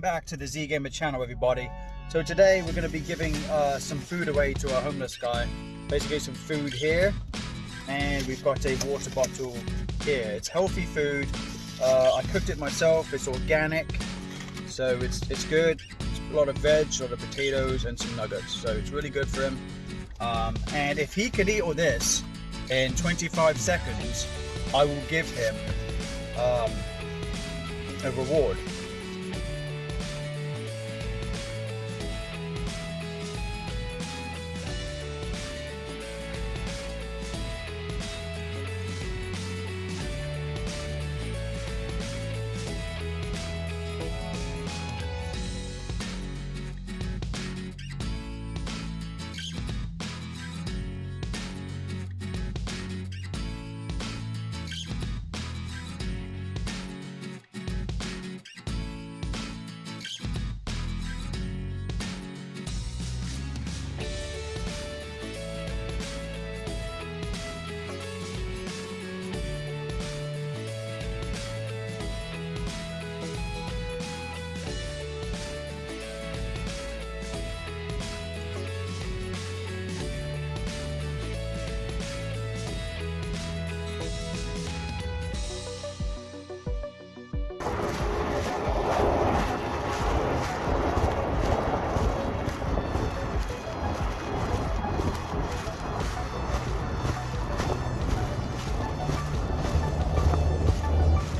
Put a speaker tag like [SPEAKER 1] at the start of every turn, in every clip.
[SPEAKER 1] back to the Z Gamer channel everybody. So today we're going to be giving uh, some food away to a homeless guy. Basically some food here and we've got a water bottle here. It's healthy food. Uh, I cooked it myself. It's organic. So it's, it's good. It's a lot of veg, a lot of potatoes and some nuggets. So it's really good for him. Um, and if he could eat all this in 25 seconds, I will give him um, a reward.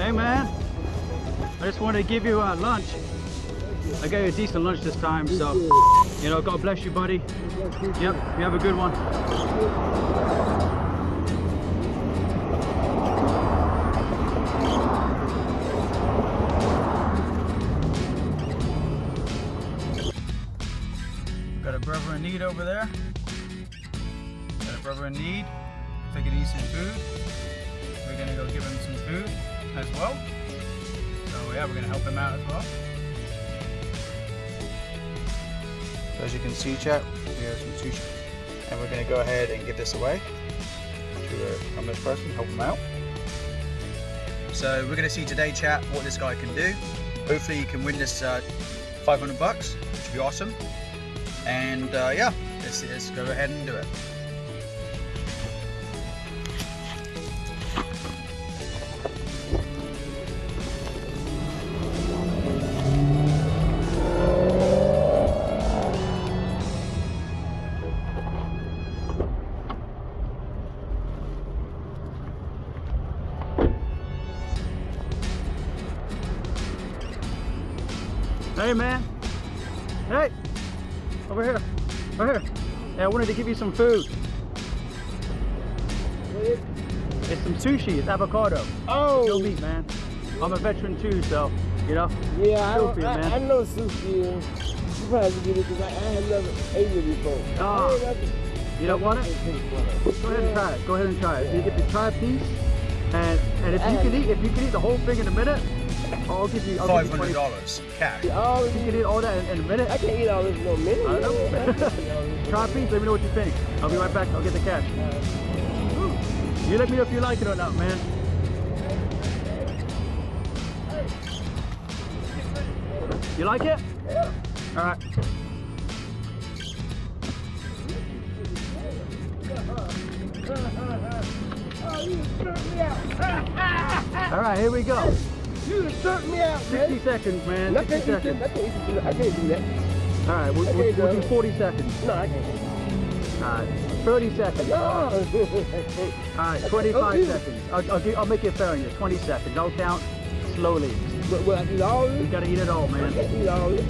[SPEAKER 2] Hey man, I just wanted to give you a lunch. I gave you a decent lunch this time, so you know, God bless you, buddy. Yep, you have a good one.
[SPEAKER 1] Got a brother in need over there. Got a brother in need. Take it easy food. We're gonna go give him some food as well. So yeah, we're gonna help him out as well. So as you can see, chat, we have some sushi, and we're gonna go ahead and give this away to a homeless person, help him out. So we're gonna see today, chat, what this guy can do. Hopefully, he can win this uh, 500 bucks, which would be awesome. And uh, yeah, let's, let's go ahead and do it.
[SPEAKER 2] Hey man, hey, over here, over here. Hey, I wanted to give you some food. It's some sushi, it's avocado.
[SPEAKER 3] Oh,
[SPEAKER 2] No meat, man. I'm a veteran too, so, you know.
[SPEAKER 3] yeah, I, don't-
[SPEAKER 2] free,
[SPEAKER 3] I,
[SPEAKER 2] man.
[SPEAKER 3] I know sushi. You probably get it because I, I had never ate it before.
[SPEAKER 2] Ah.
[SPEAKER 3] Never-
[SPEAKER 2] You don't want it? Go ahead and try it. Go ahead and try it. You get to try a piece, and and if you can eat, if you can eat the whole thing in a minute, I'll give you. You
[SPEAKER 1] hundred
[SPEAKER 2] 20.
[SPEAKER 1] dollars cash.
[SPEAKER 3] Oh,
[SPEAKER 2] you can eat all that in, in a minute,
[SPEAKER 3] I can't eat all this in a minute.
[SPEAKER 2] I know.
[SPEAKER 3] man. I can't eat
[SPEAKER 2] try a piece. Let me know what you think. I'll be right back. I'll get the cash. You let me know if you like it or not, man. You like it? Yeah. All right.
[SPEAKER 3] You jerked me out.
[SPEAKER 2] All right. Here we go.
[SPEAKER 3] You jerked me out,
[SPEAKER 2] 60
[SPEAKER 3] man.
[SPEAKER 2] seconds, man.
[SPEAKER 3] I
[SPEAKER 2] 60
[SPEAKER 3] can't, eat this.
[SPEAKER 2] seconds.
[SPEAKER 3] I can't this. I can't do that.
[SPEAKER 2] All right. We'll, we'll,
[SPEAKER 3] do
[SPEAKER 2] we'll do 40 seconds.
[SPEAKER 3] No, I can't.
[SPEAKER 2] All right. 30 seconds.
[SPEAKER 3] No.
[SPEAKER 2] All right, 25
[SPEAKER 3] Okay.
[SPEAKER 2] seconds. I'll, I'll, give, I'll make it fair on you. 20 seconds. I'll count slowly.
[SPEAKER 3] but, but I eat all
[SPEAKER 2] You gotta eat it all,
[SPEAKER 3] I
[SPEAKER 2] man.
[SPEAKER 3] can't eat all this.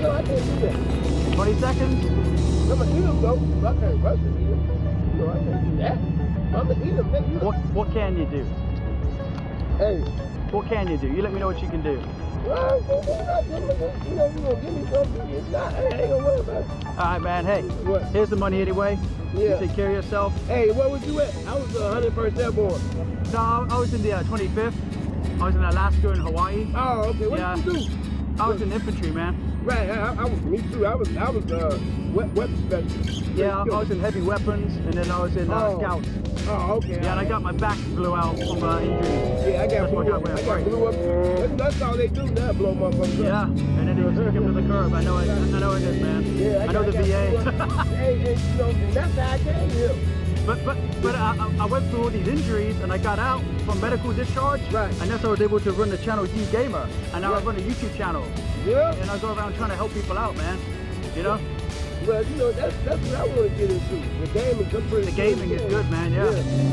[SPEAKER 3] No, I can't do that.
[SPEAKER 2] 20 seconds?
[SPEAKER 3] I'm gonna eat them though. I can't rush to eat them. No, I can't do that. I'm gonna eat them.
[SPEAKER 2] What what can you do?
[SPEAKER 3] Hey,
[SPEAKER 2] What can you do? You let me know what you can do.
[SPEAKER 3] well, you know, you gonna give me something. It's not. I ain't gonna worry about it.
[SPEAKER 2] All right, man. Hey,
[SPEAKER 3] What?
[SPEAKER 2] here's the money anyway.
[SPEAKER 3] Yeah.
[SPEAKER 2] You take care of yourself.
[SPEAKER 3] Hey, where was you at? I was the 101st Airborne.
[SPEAKER 2] No, I was in the uh, 25th. I was in Alaska and Hawaii.
[SPEAKER 3] Oh, okay. What
[SPEAKER 2] Yeah.
[SPEAKER 3] did you do?
[SPEAKER 2] I was in infantry, man.
[SPEAKER 3] Right, I, I was, me too. I was, I was, uh, we- weapon specialist.
[SPEAKER 2] Yeah, I, I was in heavy weapons, and then I was in uh,
[SPEAKER 3] Oh.
[SPEAKER 2] scouts.
[SPEAKER 3] Oh, okay.
[SPEAKER 2] Yeah, and I got my back blew out from uh, injuries.
[SPEAKER 3] Yeah, I got blew
[SPEAKER 2] got.
[SPEAKER 3] I got
[SPEAKER 2] right.
[SPEAKER 3] blew up. That's, that's all they do now, blow motherfuckers
[SPEAKER 2] Yeah,
[SPEAKER 3] up.
[SPEAKER 2] Yeah, and then they stick him to the curb. I know it. I know it is, man.
[SPEAKER 3] Yeah,
[SPEAKER 2] I know
[SPEAKER 3] got-
[SPEAKER 2] the VA.
[SPEAKER 3] hey, hey, you know, that's how I came here.
[SPEAKER 2] But but but I, I- went through all these injuries, and I got out from medical discharge.
[SPEAKER 3] Right.
[SPEAKER 2] And that's how I was able to run the channel D Gamer, and now I run a YouTube channel,
[SPEAKER 3] Yeah.
[SPEAKER 2] and I go around trying to help people out, man. You know,
[SPEAKER 3] Well, you know, that's that's what I want to get into. The gaming, I'm pretty
[SPEAKER 2] the gaming is good, man. Yeah.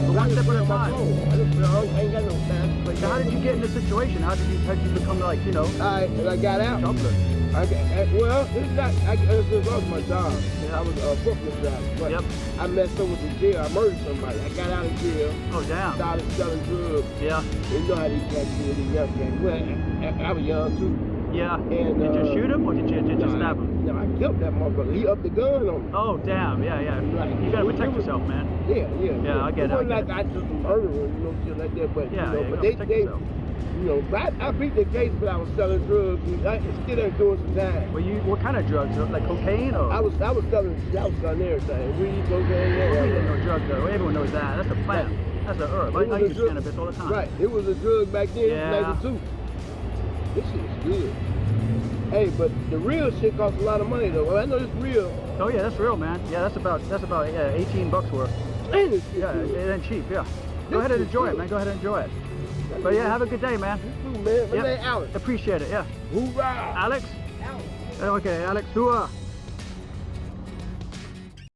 [SPEAKER 2] But one step at a time.
[SPEAKER 3] I just play, oh, I ain't got no time.
[SPEAKER 2] So how did you get in this situation? How did you how did you become like you know
[SPEAKER 3] I, and I got out. I I, well, it's not, I, it's just lost my job. I was a forklift driver. But
[SPEAKER 2] Yep.
[SPEAKER 3] I messed up with the jail. I murdered somebody. I got out of jail,
[SPEAKER 2] Oh damn.
[SPEAKER 3] started selling drugs.
[SPEAKER 2] Yeah.
[SPEAKER 3] You know how these guys do, these young guys. Well, I, I was young too.
[SPEAKER 2] Yeah.
[SPEAKER 3] And,
[SPEAKER 2] did you
[SPEAKER 3] uh,
[SPEAKER 2] shoot him or did you did you
[SPEAKER 3] No,
[SPEAKER 2] stab him?
[SPEAKER 3] no, I killed that motherfucker. He upped the gun on me.
[SPEAKER 2] Oh damn. Yeah yeah.
[SPEAKER 3] Right.
[SPEAKER 2] You gotta protect yourself, man.
[SPEAKER 3] Yeah, yeah.
[SPEAKER 2] Yeah, I get it,
[SPEAKER 3] It
[SPEAKER 2] I
[SPEAKER 3] wasn't
[SPEAKER 2] get
[SPEAKER 3] like I just a murderer, you know, shit like that. But,
[SPEAKER 2] Yeah,
[SPEAKER 3] you know,
[SPEAKER 2] yeah,
[SPEAKER 3] but they, they,
[SPEAKER 2] yourself.
[SPEAKER 3] You know, I, I beat the case, but I was selling drugs. and I still ain't doing some time.
[SPEAKER 2] Well, you what kind of drugs? Like cocaine or?
[SPEAKER 3] I was, I was selling, I was selling everything. Weed, cocaine,
[SPEAKER 2] We didn't know drugs though. Everyone knows that. That's a plant. That's a herb. I, I
[SPEAKER 3] a
[SPEAKER 2] use
[SPEAKER 3] drug-
[SPEAKER 2] cannabis all the time.
[SPEAKER 3] Right. It was a drug back then.
[SPEAKER 2] Yeah.
[SPEAKER 3] 92. This shit is good. Hey, but the real shit costs a lot of money though. Well, I know it's real.
[SPEAKER 2] Oh yeah, that's real, man. Yeah, that's about that's about yeah, 18 bucks worth.
[SPEAKER 3] And it's
[SPEAKER 2] Yeah,
[SPEAKER 3] good.
[SPEAKER 2] it ain't cheap. Yeah.
[SPEAKER 3] This
[SPEAKER 2] Go ahead and enjoy it, man. Go ahead and enjoy it. But yeah, have a good day, man.
[SPEAKER 3] You too, man. My
[SPEAKER 2] Yep.
[SPEAKER 3] Alex.
[SPEAKER 2] Appreciate it. Yeah.
[SPEAKER 3] Hoorah!
[SPEAKER 2] Alex.
[SPEAKER 3] Alex.
[SPEAKER 2] Okay, Alex. Hua.